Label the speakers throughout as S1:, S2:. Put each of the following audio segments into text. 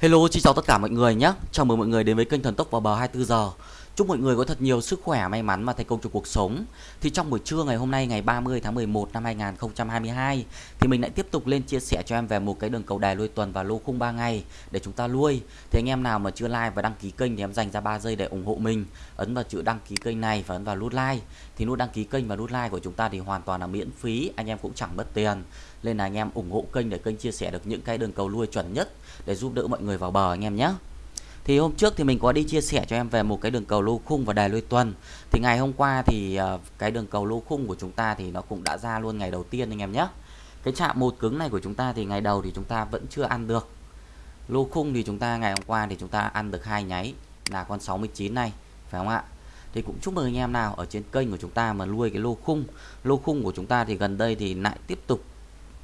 S1: Hello, xin chào tất cả mọi người nhé. Chào mừng mọi người đến với kênh Thần Tốc vào bờ 24 giờ. Chúc mọi người có thật nhiều sức khỏe, may mắn và thành công trong cuộc sống. Thì trong buổi trưa ngày hôm nay ngày 30 tháng 11 năm 2022 thì mình lại tiếp tục lên chia sẻ cho em về một cái đường cầu đài lui tuần và lô khung 3 ngày để chúng ta lui. Thì anh em nào mà chưa like và đăng ký kênh thì em dành ra 3 giây để ủng hộ mình. Ấn vào chữ đăng ký kênh này và ấn vào nút like. Thì nút đăng ký kênh và nút like của chúng ta thì hoàn toàn là miễn phí, anh em cũng chẳng mất tiền. Nên là anh em ủng hộ kênh để kênh chia sẻ được những cái đường cầu lui chuẩn nhất để giúp đỡ mọi người vào bờ anh em nhé. Thì hôm trước thì mình có đi chia sẻ cho em về một cái đường cầu lô khung và đài lui tuần. Thì ngày hôm qua thì ờ, cái đường cầu lô khung của chúng ta thì nó cũng đã ra luôn ngày đầu tiên anh em nhé. Cái chạm một cứng này của chúng ta thì ngày đầu thì chúng ta vẫn chưa ăn được. Lô khung thì chúng ta ngày hôm qua thì chúng ta ăn được hai nháy là con 69 này, phải không ạ? Thì cũng chúc mừng anh em nào ở trên kênh của chúng ta mà nuôi cái lô khung. Lô khung của chúng ta thì gần đây thì lại tiếp tục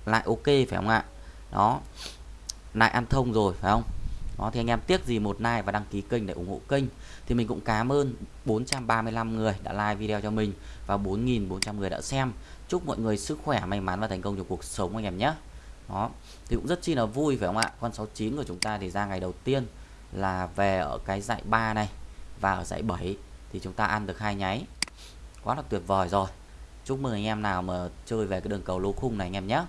S1: lại ok phải không ạ? Đó. Lại ăn thông rồi phải không? Đó, thì anh em tiếc gì một like và đăng ký kênh để ủng hộ kênh? Thì mình cũng cảm ơn 435 người đã like video cho mình và 4.400 người đã xem. Chúc mọi người sức khỏe, may mắn và thành công trong cuộc sống anh em nhé. Đó, thì cũng rất chi là vui, phải không ạ? Con 69 của chúng ta thì ra ngày đầu tiên là về ở cái dãy 3 này và ở dãy 7 thì chúng ta ăn được hai nháy. Quá là tuyệt vời rồi. Chúc mừng anh em nào mà chơi về cái đường cầu lô khung này anh em nhé.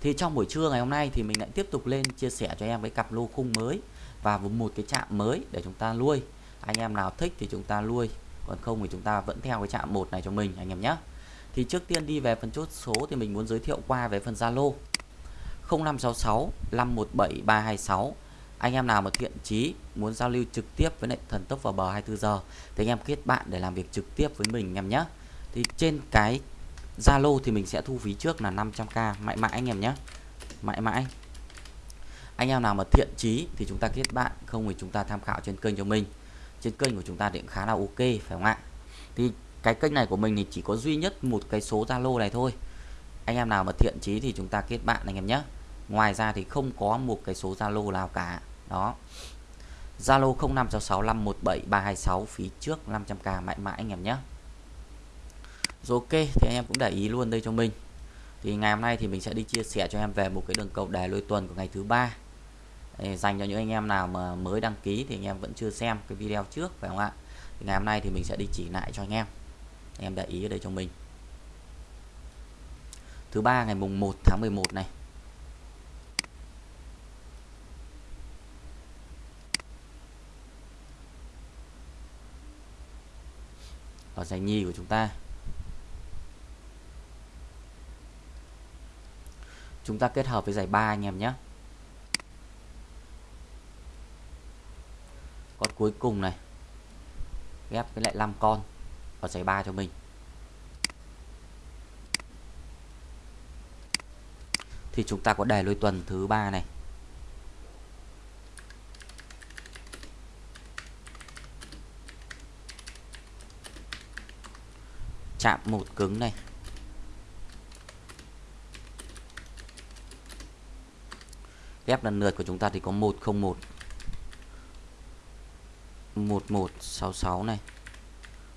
S1: Thì trong buổi trưa ngày hôm nay thì mình lại tiếp tục lên chia sẻ cho em cái cặp lô khung mới và một cái chạm mới để chúng ta nuôi. Anh em nào thích thì chúng ta nuôi, còn không thì chúng ta vẫn theo cái chạm một này cho mình, anh em nhé. Thì trước tiên đi về phần chốt số thì mình muốn giới thiệu qua về phần Zalo. 0566 517 326 anh em nào mà thiện chí muốn giao lưu trực tiếp với lại thần tốc vào bờ 24 giờ thì anh em kết bạn để làm việc trực tiếp với mình, anh em nhé. Thì trên cái Zalo thì mình sẽ thu phí trước là 500k mãi mãi, anh em nhé. Mãi mãi anh em nào mà thiện chí thì chúng ta kết bạn, không thì chúng ta tham khảo trên kênh cho mình. Trên kênh của chúng ta thì cũng khá là ok, phải không ạ? Thì cái kênh này của mình thì chỉ có duy nhất một cái số Zalo này thôi. Anh em nào mà thiện chí thì chúng ta kết bạn anh em nhé. Ngoài ra thì không có một cái số Zalo nào cả. Đó. Zalo 0566517326 phí trước 500k mãi mãi anh em nhé. Rồi ok, thì anh em cũng để ý luôn đây cho mình. Thì ngày hôm nay thì mình sẽ đi chia sẻ cho em về một cái đường cầu đề lôi tuần của ngày thứ ba dành cho những anh em nào mà mới đăng ký thì anh em vẫn chưa xem cái video trước, phải không ạ? Thì ngày hôm nay thì mình sẽ đi chỉ lại cho anh em. Anh em để ý ở đây cho mình. Thứ ba, ngày mùng 1 tháng 11 này. Ở giải nhì của chúng ta. Chúng ta kết hợp với giải ba anh em nhé con cuối cùng này. Ghép với lại 5 con và giải 3 cho mình. Thì chúng ta có đề lôi tuần thứ ba này. Chạm một cứng này. Ghép lần lượt của chúng ta thì có 101 1166 này.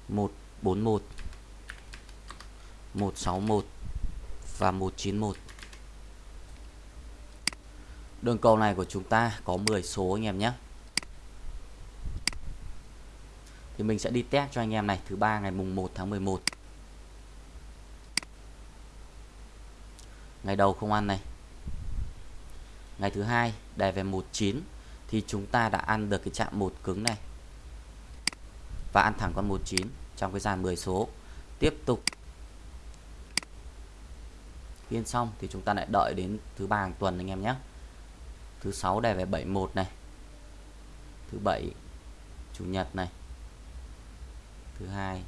S1: 141 161 và 191 Đường cầu này của chúng ta có 10 số anh em nhé. Thì mình sẽ đi test cho anh em này, Thứ ba ngày mùng 1 tháng 11 Ngày đầu không ăn này. Ngày thứ hai đề về 19 Thì chúng ta đã ăn được cái chạm một cứng này và ăn thẳng con 19 trong cái dàn 10 số. Tiếp tục. Phiên xong thì chúng ta lại đợi đến thứ ba hàng tuần anh em nhé. Thứ sáu đề về 71 này. Thứ bảy, chủ nhật này. Thứ hai.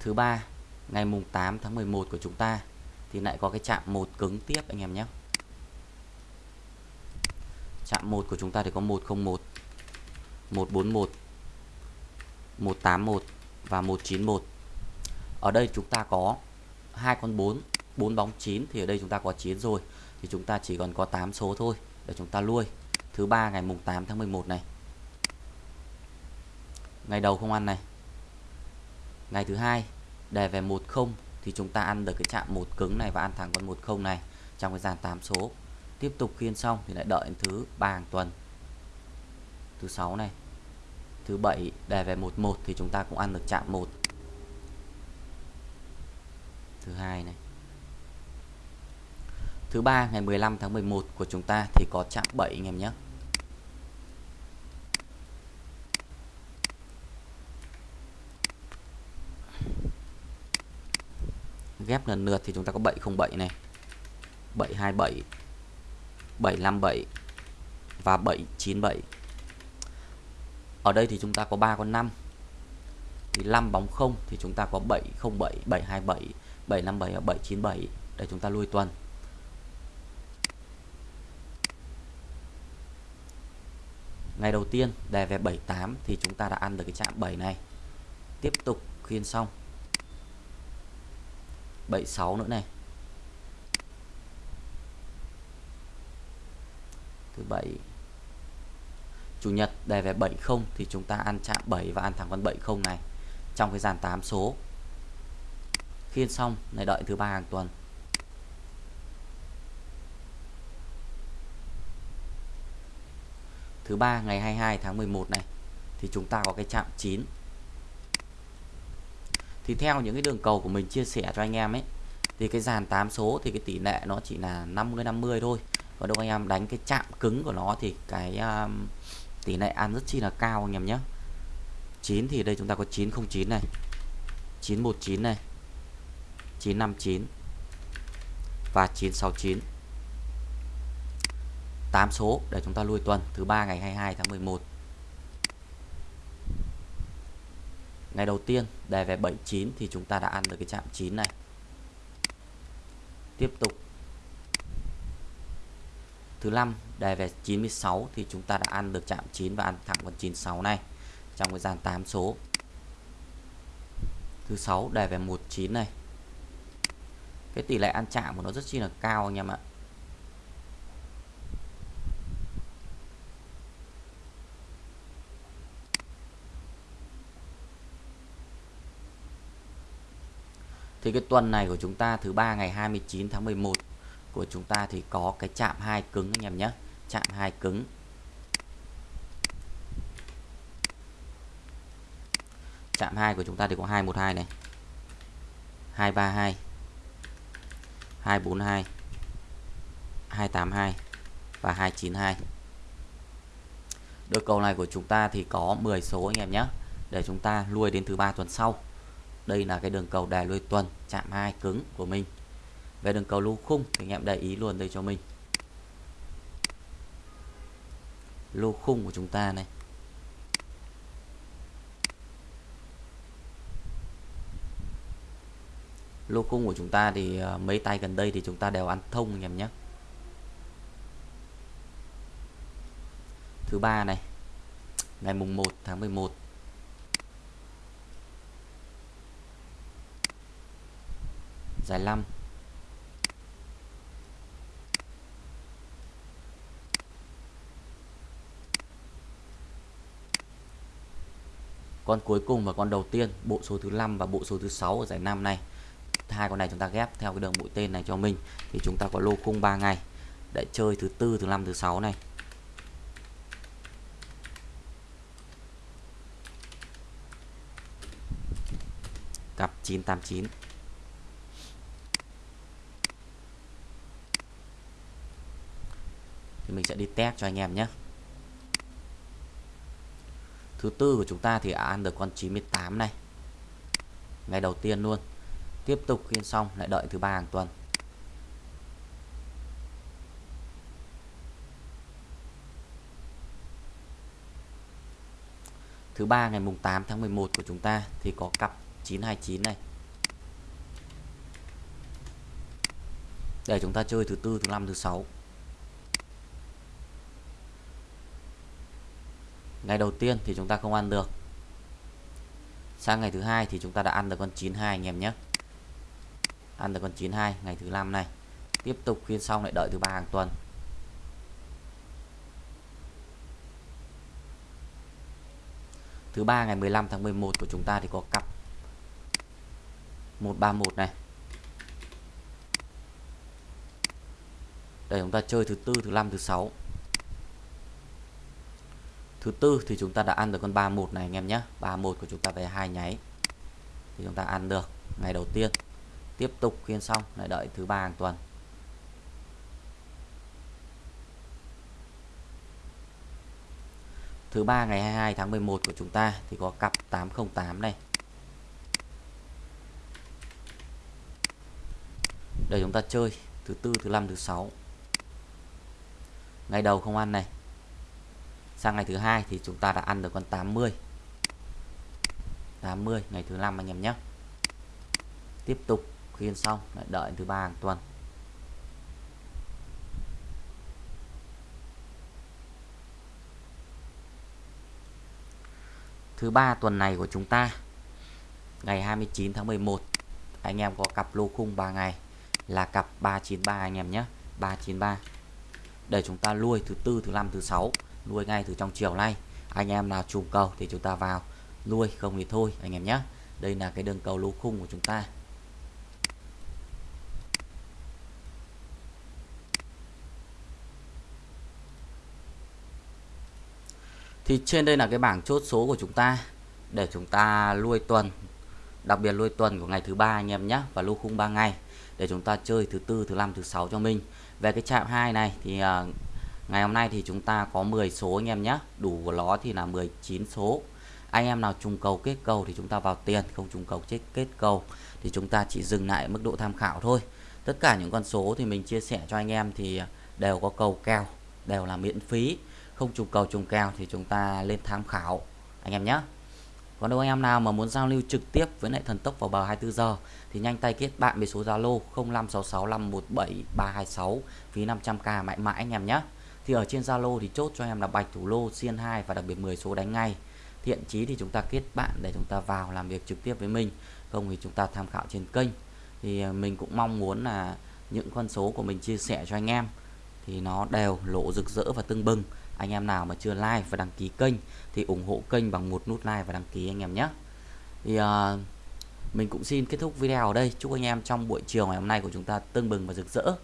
S1: Thứ ba, ngày mùng 8 tháng 11 của chúng ta thì lại có cái chạm một cứng tiếp anh em nhé. Chạm một của chúng ta thì có 101 141 181 và 191 ở đây chúng ta có hai con 4 4 bóng 9 thì ở đây chúng ta có 9 rồi. Thì chúng ta chỉ còn có 8 số thôi để chúng ta nuôi. Thứ ba ngày mùng 8 tháng 11 này. Ngày đầu không ăn này. Ngày thứ hai đề về 10 thì chúng ta ăn được cái chạm một cứng này và ăn thẳng con 10 này trong cái dàn 8 số. Tiếp tục khiên xong thì lại đợi thứ ba hàng tuần thứ sáu này. Thứ bảy đề về 11 thì chúng ta cũng ăn được chạm 1 thứ hai này. Thứ ba, ngày 15 tháng 11 của chúng ta thì có chạm 7 anh em nhé. Ghép lần lượt thì chúng ta có 707 này. 727 757 và 797 ở đây thì chúng ta có 3 con 5 thì 5 bóng 0 thì chúng ta có 707 727 757 và 797 để chúng ta lui tuần. Ngày đầu tiên, đề về 78 thì chúng ta đã ăn được cái chạm 7 này. Tiếp tục khuyên xong. 76 nữa này. Thứ 7 chủ nhật đề về 70 thì chúng ta ăn chạm 7 và ăn thẳng con 70 này trong cái dàn 8 số. Khiên xong này đợi thứ ba hàng tuần. Thứ ba ngày 22 tháng 11 này thì chúng ta có cái chạm 9 thì theo những cái đường cầu của mình chia sẻ cho anh em ấy thì cái dàn 8 số thì cái tỷ lệ nó chỉ là 50 50 thôi. Và đâu anh em đánh cái chạm cứng của nó thì cái um, tỷ lệ ăn rất chi là cao anh em nhé. 9 thì đây chúng ta có 909 này 919 này 959 và 969 8 số để chúng ta lui tuần, thứ ba ngày 22 tháng 11 ngày đầu tiên, đề về 79 thì chúng ta đã ăn được cái chạm 9 này. Tiếp tục thứ năm, đề về 96 thì chúng ta đã ăn được chạm 9 và ăn thẳng con 96 này trong cái dàn 8 số. Thứ sáu, đề về 19 này. Cái tỷ lệ ăn chạm của nó rất chi là cao anh em ạ. Thì cái tuần này của chúng ta thứ ba ngày 29 tháng 11 của chúng ta thì có cái chạm hai cứng anh em nhé. Chạm hai cứng. Chạm hai của chúng ta thì có 212 này. 232 242 282 và 292 Đôi cầu này của chúng ta thì có 10 số anh em nhé. Để chúng ta lui đến thứ ba tuần sau. Đây là cái đường cầu đài lui tuần, chạm hai cứng của mình về đường cầu lô khung, thì anh em để ý luôn đây cho mình. Lô khung của chúng ta này. Lô khung của chúng ta thì ờ, mấy tay gần đây thì chúng ta đều ăn thông anh em nhé. Thứ ba này, ngày mùng 1 tháng 11 giải 5 con cuối cùng và con đầu tiên, bộ số thứ 5 và bộ số thứ 6 ở giải năm này. Hai con này chúng ta ghép theo cái đường mũi tên này cho mình, thì chúng ta có lô khung 3 ngày. Để chơi thứ tư, thứ năm, thứ sáu này. Cặp 989 thì mình sẽ đi test cho anh em nhé thứ tư của chúng ta thì ăn được con 98 này. Ngày đầu tiên luôn. Tiếp tục khiên xong, lại đợi thứ ba hàng tuần. Thứ ba ngày mùng 8 tháng 11 của chúng ta thì có cặp 929 này. Để chúng ta chơi thứ tư, thứ năm, thứ sáu. Ngày đầu tiên thì chúng ta không ăn được. Sang ngày thứ hai thì chúng ta đã ăn được con 92 anh em nhé. Ăn được con 92 ngày thứ năm này. Tiếp tục phiên xong lại đợi thứ ba hàng tuần. Thứ ba ngày 15 tháng 11 của chúng ta thì có cặp 131 này. Để chúng ta chơi thứ tư, thứ năm, thứ sáu thứ tư thì chúng ta đã ăn được con 31 này anh em nhé. 31 của chúng ta về hai nháy. Thì chúng ta ăn được ngày đầu tiên. Tiếp tục khiên xong, lại đợi thứ ba hàng tuần. Thứ ba ngày 22 tháng 11 của chúng ta thì có cặp 808 này. Để chúng ta chơi thứ tư, thứ năm, thứ sáu. Ngày đầu không ăn này sang ngày thứ hai thì chúng ta đã ăn được con 80 80 ngày thứ năm anh em nhé. Tiếp tục khiên xong, lại đợi thứ ba hàng tuần. Thứ ba tuần này của chúng ta, ngày 29 tháng 11 anh em có cặp lô khung 3 ngày là cặp 393 anh em nhé. 393 để chúng ta nuôi thứ tư, thứ năm, thứ sáu nuôi ngay từ trong chiều nay. Anh em nào trùng cầu thì chúng ta vào nuôi, không thì thôi, anh em nhé. Đây là cái đường cầu lô khung của chúng ta. Thì trên đây là cái bảng chốt số của chúng ta để chúng ta nuôi tuần, đặc biệt nuôi tuần của ngày thứ ba anh em nhé, và lô khung 3 ngày để chúng ta chơi thứ tư, thứ năm, thứ sáu cho mình. Về cái chạm hai này thì à, ngày hôm nay thì chúng ta có 10 số anh em nhé đủ của nó thì là 19 số. Anh em nào trùng cầu kết cầu thì chúng ta vào tiền, không trùng cầu chết kết cầu thì chúng ta chỉ dừng lại mức độ tham khảo thôi. Tất cả những con số thì mình chia sẻ cho anh em thì đều có cầu kèo, đều là miễn phí. Không trùng cầu, trùng kèo thì chúng ta lên tham khảo, anh em nhé còn đâu anh em nào mà muốn giao lưu trực tiếp với lại thần tốc vào bờ 24 giờ thì nhanh tay kết bạn với số Zalo 0566517326 phí 500k mãi mãi anh em nhé. Thì ở trên Zalo thì chốt cho em là bạch thủ lô xiên 2 và đặc biệt 10 số đánh ngay. Thiện chí thì chúng ta kết bạn để chúng ta vào làm việc trực tiếp với mình. Không thì chúng ta tham khảo trên kênh. Thì à, mình cũng mong muốn là những con số của mình chia sẻ cho anh em thì nó đều lộ rực rỡ và tưng bừng anh em nào mà chưa like và đăng ký kênh thì ủng hộ kênh bằng một nút like và đăng ký anh em nhé thì uh, mình cũng xin kết thúc video ở đây chúc anh em trong buổi chiều ngày hôm nay của chúng ta tưng bừng và rực rỡ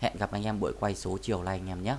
S1: hẹn gặp anh em buổi quay số chiều nay anh em nhé